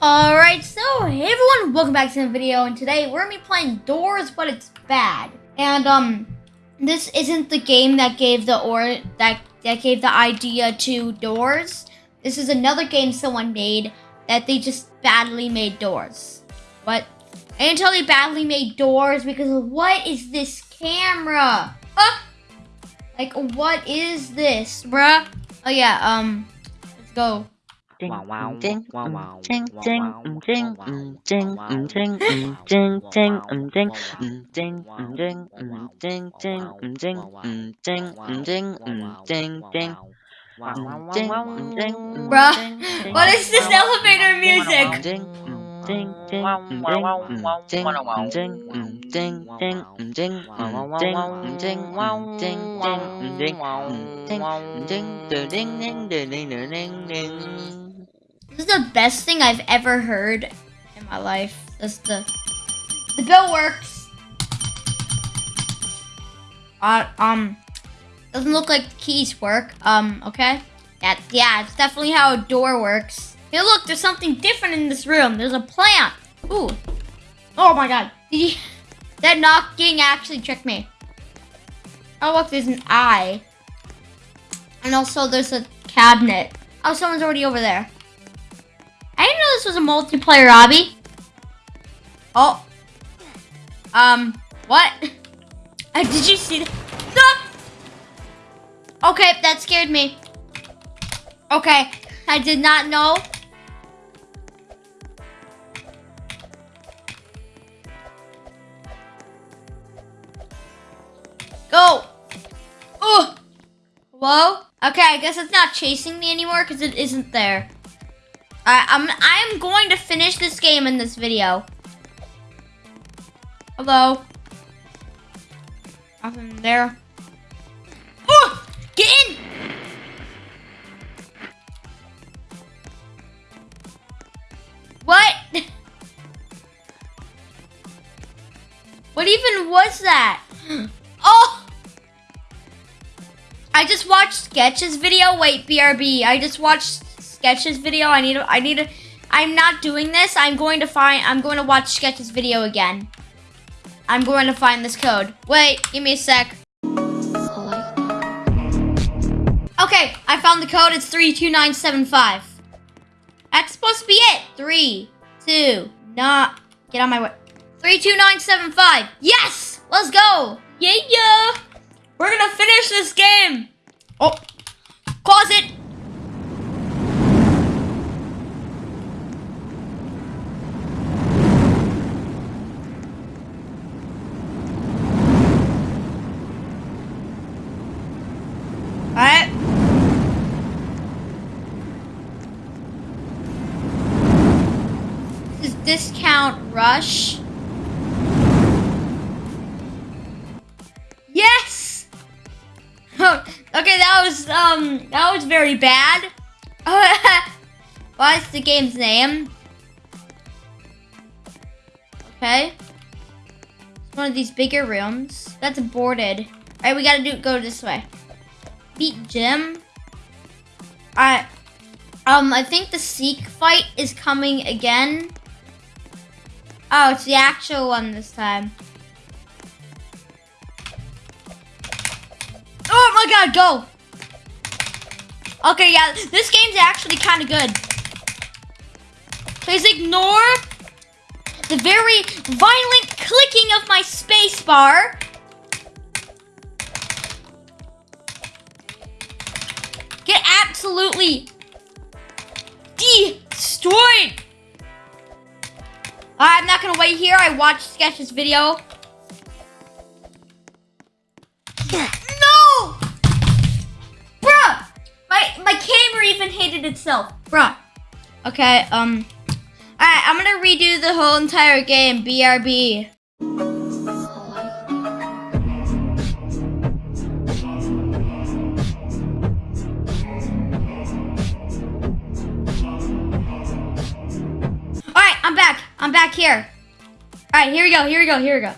Alright, so hey everyone, welcome back to the video, and today we're gonna be playing Doors, but it's bad. And um, this isn't the game that gave the or that that gave the idea to Doors. This is another game someone made that they just badly made Doors. What? I didn't tell they badly made Doors because what is this camera? Huh? Like what is this, bruh? Oh yeah, um, let's go. Ding, um, ding, um, ding, ding, um, ding, um, ding, um, ding, um, ding, ding, um, ding, um, ding, um, ding, um, ding, ding, um, ding, um, ding, um, ding, um, ding, ding. Um, ding, um, ding, um, Bruh, ding, ding, what is this um, elevator music? This is the best thing I've ever heard in my life. This the the bell works. Uh, um, doesn't look like keys work. Um, okay. That yeah, it's definitely how a door works. Hey, look, there's something different in this room. There's a plant. Ooh. Oh my God. That knocking actually tricked me. Oh look, there's an eye. And also there's a cabinet. Oh, someone's already over there. I didn't know this was a multiplayer obby. Oh. Um, what? Uh, did you see that? No! Okay, that scared me. Okay, I did not know. Go! Oh! Hello? Okay, I guess it's not chasing me anymore because it isn't there. I'm I am going to finish this game in this video. Hello. Nothing there. Oh! Get in! What? What even was that? Oh! I just watched Sketch's video. Wait, BRB. I just watched Sketch's video. I need to, I need to, I'm not doing this. I'm going to find, I'm going to watch Sketch's video again. I'm going to find this code. Wait, give me a sec. Okay, I found the code. It's 32975. That's supposed to be it. Three, two, not, get on my way. 32975. Yes! Let's go. Yeah, yeah. We're gonna finish this game. Oh, closet. Alright. This is discount rush. Yes! okay, that was um that was very bad. What's the game's name? Okay. It's one of these bigger rooms. That's boarded. Alright, we gotta do go this way. Beat Jim. I um I think the Seek fight is coming again. Oh, it's the actual one this time. Oh my god, go! Okay, yeah, this game's actually kind of good. Please ignore the very violent clicking of my spacebar. Get absolutely destroyed. I'm not gonna wait here. I watched Sketch's video. No! Bruh! My my camera even hated itself. Bruh. Okay, um Alright, I'm gonna redo the whole entire game. BRB. Here. Alright, here we go, here we go, here we go.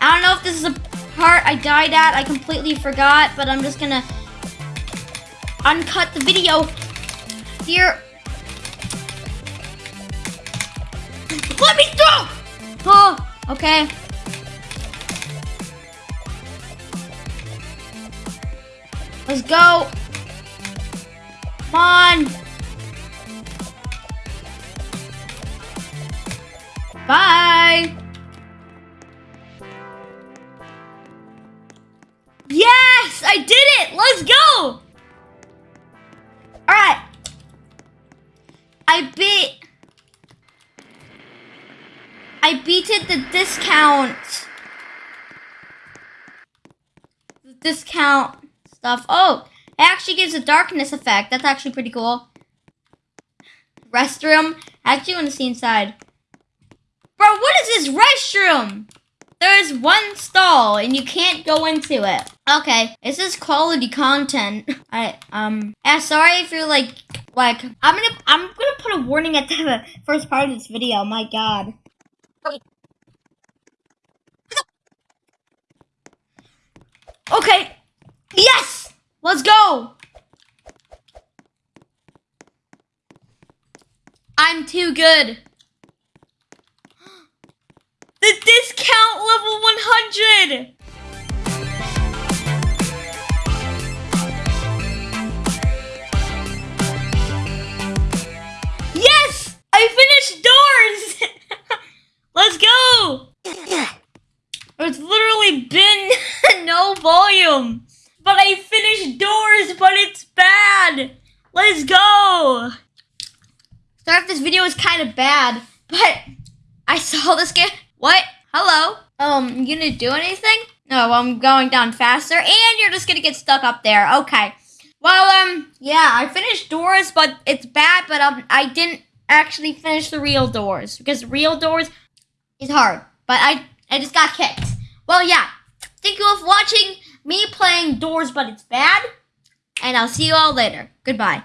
I don't know if this is a part I died at. I completely forgot, but I'm just gonna uncut the video. Here. Let me through! Oh, okay. Let's go. Come on. Bye. Yes, I did it. Let's go. All right. I beat. I beated the discount. The discount stuff. Oh, it actually gives a darkness effect. That's actually pretty cool. Restroom. I actually want to see inside. What is this restroom? There is one stall and you can't go into it. Okay, this is quality content. I um yeah, sorry if you're like like I'm gonna I'm gonna put a warning at the first part of this video. My god. Okay. Yes! Let's go! I'm too good. The discount level 100! Yes! I finished doors! Let's go! It's literally been no volume. But I finished doors, but it's bad. Let's go. Sorry if this video is kind of bad, but I saw this game. What? Hello? Um, you gonna do anything? No, I'm going down faster, and you're just gonna get stuck up there. Okay. Well, um, yeah, I finished doors, but it's bad, but um, I didn't actually finish the real doors because real doors is hard. But I, I just got kicked. Well, yeah. Thank you all for watching me playing doors, but it's bad. And I'll see you all later. Goodbye.